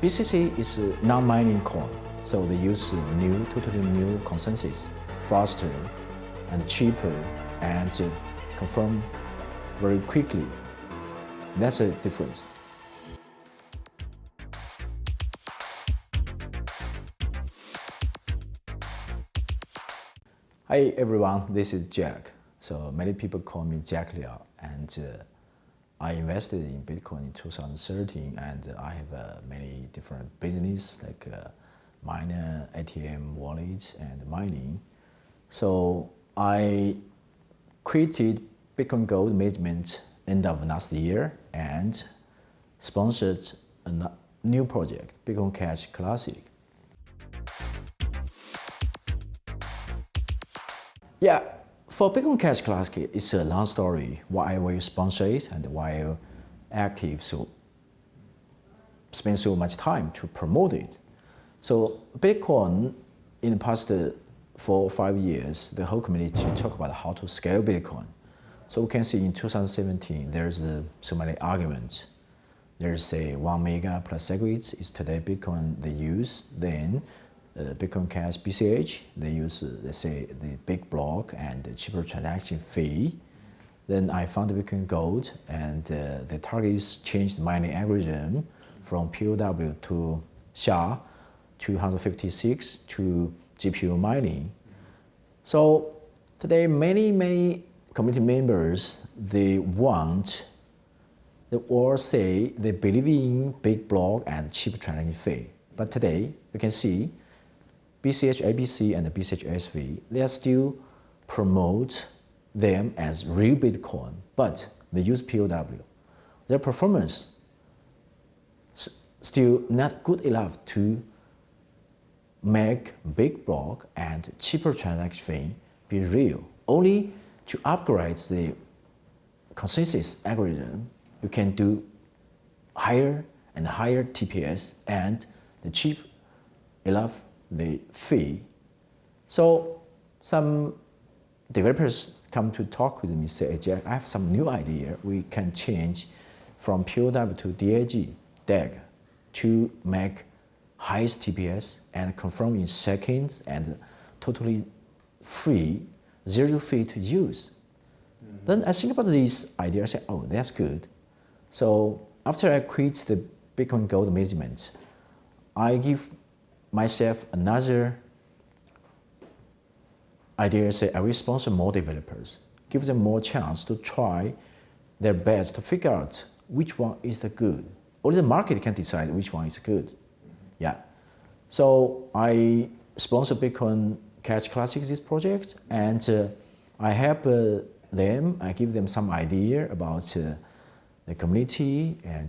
BCC is a non-mining coin, so they use new, totally new consensus, faster and cheaper and confirm very quickly. That's a difference. Hi everyone, this is Jack. So many people call me Jack Liao and uh, I invested in Bitcoin in 2013 and I have uh, many different business like uh, miner, ATM, wallets and mining. So I created Bitcoin Gold management end of last year and sponsored a new project, Bitcoin Cash Classic. Yeah, for Bitcoin Cash Classic, it's a long story why will sponsor it and why I active so spend so much time to promote it. So Bitcoin in the past four or five years, the whole community talk about how to scale Bitcoin. So we can see in 2017, there's uh, so many arguments. There's a one mega plus SegWit is today Bitcoin they use. Then Bitcoin Cash BCH, they use, uh, let's say, the big block and the cheaper transaction fee. Then I found Bitcoin Gold, and uh, the target is changed mining algorithm from POW to SHA 256 to GPU mining. So today, many, many community members, they want, they all say they believe in big block and cheap transaction fee. But today, you can see BCH ABC and BCH SV, they are still promote them as real Bitcoin, but they use POW. Their performance still not good enough to make big block and cheaper transaction be real. Only to upgrade the consensus algorithm, you can do higher and higher TPS and the cheap enough the fee. So some developers come to talk with me, say, Jack, I have some new idea. We can change from POW to DAG, DAG, to make highest TPS and confirm in seconds and totally free, zero fee to use. Mm -hmm. Then I think about this idea, I say, oh, that's good. So after I quit the Bitcoin Gold management, I give myself another idea say I sponsor more developers, give them more chance to try their best to figure out which one is the good. Only the market can decide which one is good. Yeah. So I sponsor Bitcoin Cash Classic this project and uh, I help uh, them, I give them some idea about uh, the community and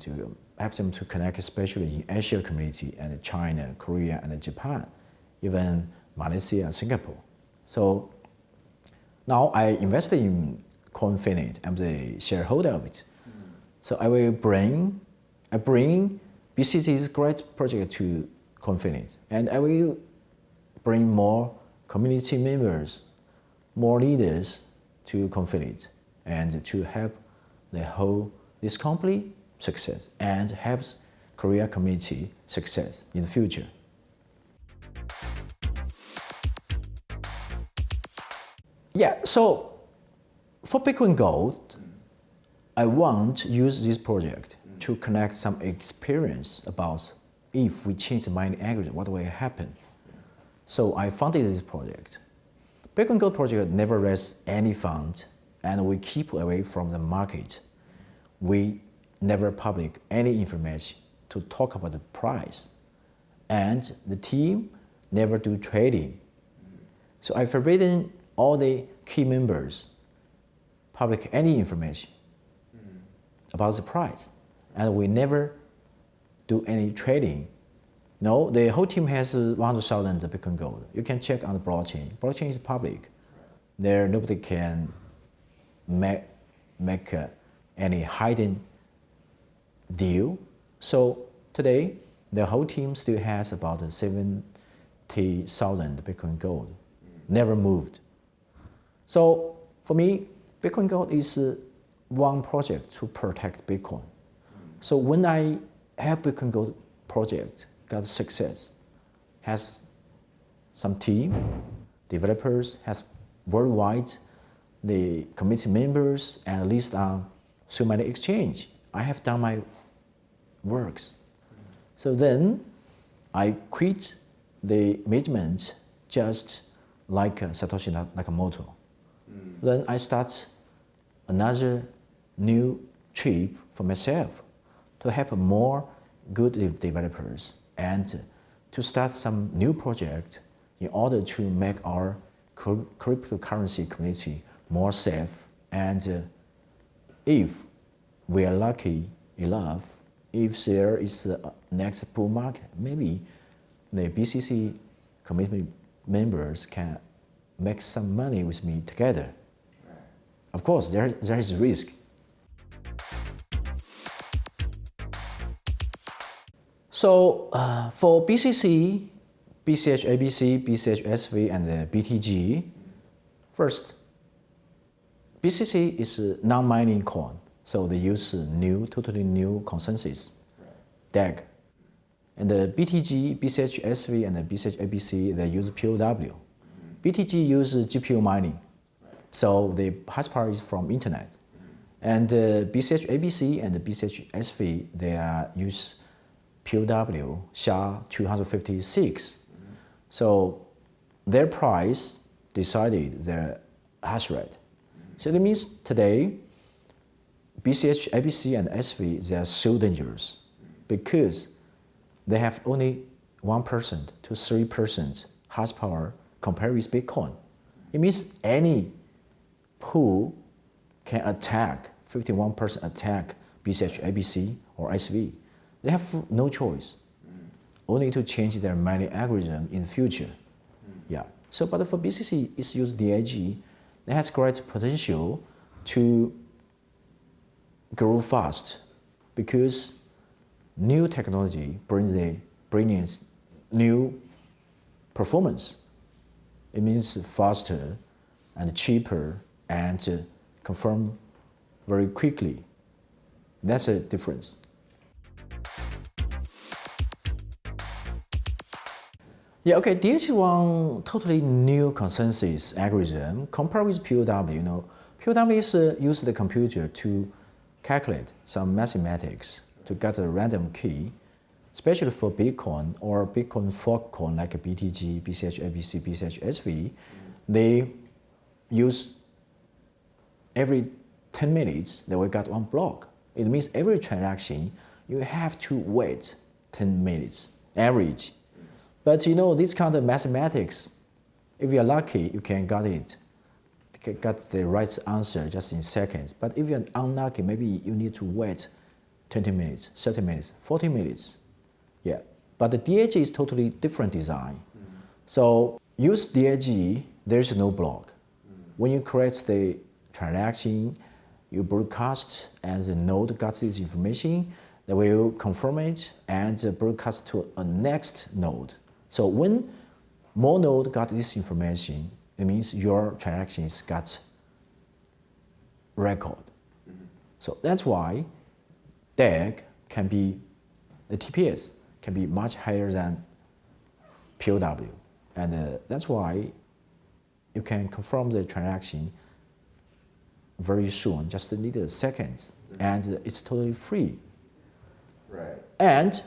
help them to connect especially in Asia community and China, Korea, and Japan, even Malaysia and Singapore. So now I invested in Coinfinite. I'm the shareholder of it. Mm -hmm. So I will bring, I bring BCC's great project to Coinfinite, and I will bring more community members, more leaders to Coinfinite, and to help the whole this company success and helps Korea community success in the future. Yeah, so for Bitcoin Gold, I want to use this project to connect some experience about if we change the mining algorithm, what will happen. So I funded this project. Bitcoin Gold project never raised any fund and we keep away from the market. We never public any information to talk about the price. And the team never do trading. So I forbidden all the key members public any information about the price. And we never do any trading. No, the whole team has 100,000 Bitcoin Gold. You can check on the blockchain. Blockchain is public. There, nobody can make, make uh, any hidden deal. So today, the whole team still has about 70,000 Bitcoin Gold, never moved. So for me, Bitcoin Gold is uh, one project to protect Bitcoin. So when I help Bitcoin Gold project got success, has some team, developers, has worldwide the committee members and list on so many exchange. I have done my works. So then I quit the management just like uh, Satoshi Nakamoto. Mm. Then I start another new trip for myself to help more good developers and to start some new project in order to make our cryptocurrency community more safe and uh, if we are lucky enough, if there is a next bull market, maybe the BCC committee members can make some money with me together. Of course, there, there is risk. So uh, for BCC, BCH ABC, BCH SV, and uh, BTG, first, BCC is a non-mining coin, so they use new, totally new consensus, DAG. And the BTG, BCH SV, and the BCH ABC, they use POW. BTG uses GPU mining, so the hash power is from internet. And uh, BCH ABC and the BCH SV, they are use POW SHA-256. So their price decided their hash rate. So that means today, BCH, ABC, and SV, they are so dangerous because they have only 1% to 3% hash power compared with Bitcoin. It means any pool can attack, 51% attack BCH, ABC, or SV. They have no choice, only to change their mining algorithm in the future. Yeah. So, but for BCC, it's used DAG it has great potential to grow fast because new technology brings the brings new performance. It means faster and cheaper and confirm very quickly. That's a difference. Yeah, okay, DH1 totally new consensus algorithm compared with POW, you know, POW is uh, use the computer to calculate some mathematics to get a random key, especially for Bitcoin or Bitcoin fork coin like BTG, BCH ABC, BCH SV, they use every 10 minutes they will get one block. It means every transaction you have to wait 10 minutes average but you know, this kind of mathematics, if you're lucky, you can get it, get the right answer just in seconds. But if you're unlucky, maybe you need to wait 20 minutes, 30 minutes, 40 minutes. Yeah. But the DAG is totally different design. Mm. So use DAG, there's no block. Mm. When you create the transaction, you broadcast and the node gets this information, they will confirm it and broadcast to a next node. So when more node got this information, it means your transactions got record. Mm -hmm. So that's why DAG can be, the TPS can be much higher than POW. And uh, that's why you can confirm the transaction very soon, just need a second, mm -hmm. and it's totally free. Right. And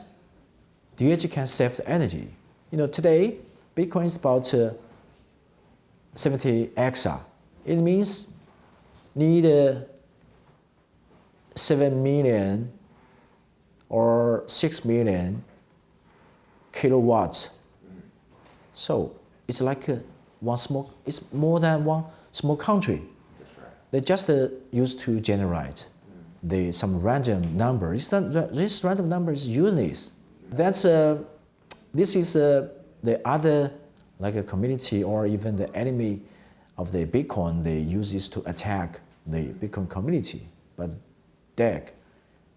DAG can save the energy. You know, today, Bitcoin is about uh, 70 exa. It means need uh, 7 million or 6 million kilowatts. So it's like uh, one small, it's more than one small country. Right. They just uh, used to generate the, some random number. this random number is useless. That's uh, this is uh, the other, like a community or even the enemy of the Bitcoin, they use this to attack the Bitcoin community. But DAG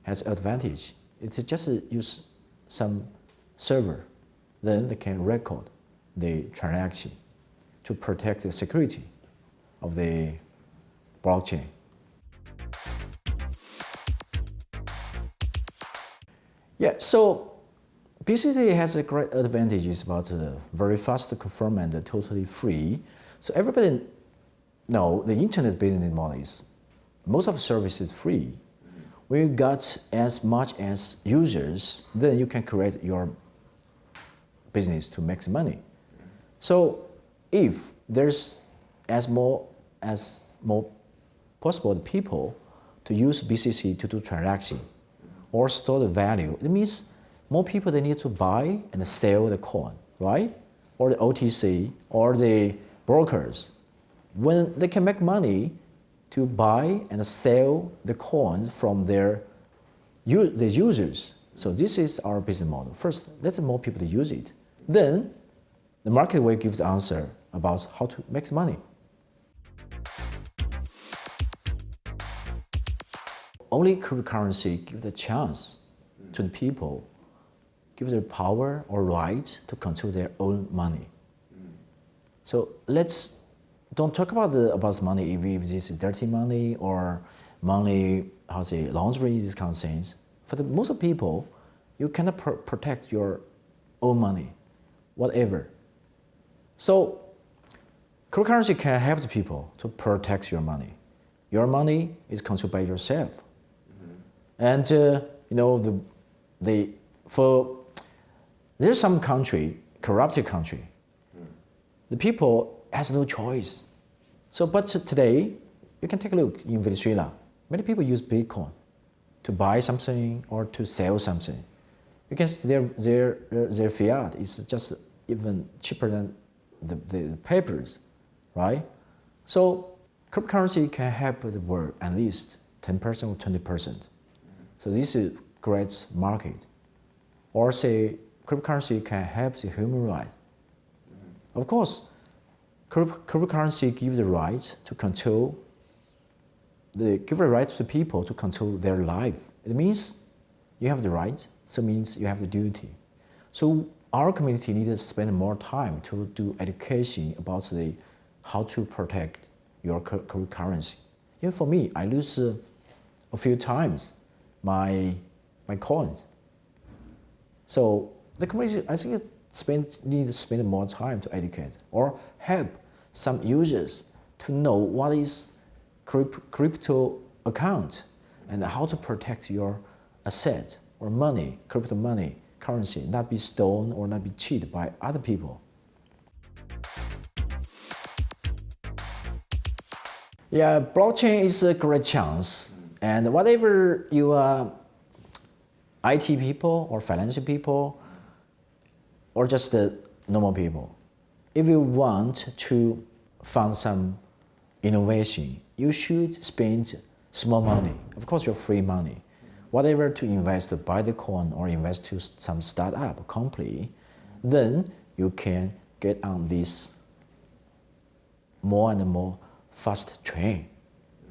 has advantage. It's just use some server, then they can record the transaction to protect the security of the blockchain. Yeah, so BCC has a great advantages about uh, very fast confirm and totally free. So everybody know the internet business model is most of the service is free. When you got as much as users, then you can create your business to make money. So if there's as more as more possible people to use BCC to do transaction or store the value, it means more people they need to buy and sell the coin, right? Or the OTC or the brokers. When they can make money to buy and sell the coin from their the users. So this is our business model. First, let's more people to use it. Then the market will give the answer about how to make money. Only cryptocurrency gives the chance to the people, give the power or rights to control their own money. So let's don't talk about the about money if, if this is dirty money or money how say laundry these kind of things. For the most people, you cannot pr protect your own money, whatever. So cryptocurrency can help the people to protect your money. Your money is controlled by yourself. Mm -hmm. And uh, you know the the for there's some country corrupted country. The people has no choice. So, but today, you can take a look in Venezuela. Many people use Bitcoin to buy something or to sell something because their, their, their fiat is just even cheaper than the, the papers, right? So cryptocurrency can help the world at least 10% or 20%. So this is great market. Or say cryptocurrency can help the human rights. Of course, cryptocurrency gives the right to control, the, give the right to people to control their life. It means you have the right, so means you have the duty. So our community needs to spend more time to do education about the, how to protect your cryptocurrency. Even for me, I lose uh, a few times my, my coins. So the community, I think spend, need to spend more time to educate or help some users to know what is crypto account and how to protect your asset or money, crypto money, currency, not be stolen or not be cheated by other people. Yeah, blockchain is a great chance. And whatever you uh, are IT people or financial people, or just the normal people. If you want to find some innovation, you should spend small money. Of course, your free money. Whatever to invest to buy the coin or invest to some startup company, then you can get on this more and more fast train.